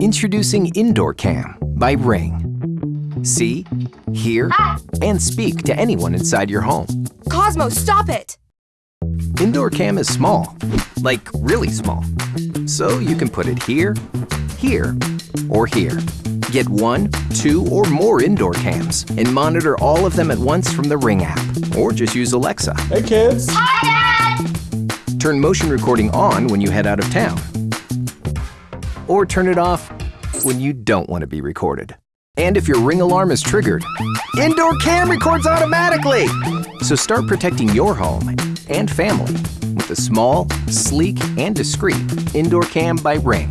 Introducing Indoor Cam by Ring. See, hear, ah! and speak to anyone inside your home. Cosmo, stop it! Indoor Cam is small, like really small. So you can put it here, here, or here. Get one, two, or more indoor cams and monitor all of them at once from the Ring app. Or just use Alexa. Hey, kids. Hi, Dad! Turn motion recording on when you head out of town. Or turn it off when you don't want to be recorded. And if your Ring alarm is triggered, Indoor Cam records automatically! So start protecting your home and family with the small, sleek, and discreet Indoor Cam by Ring.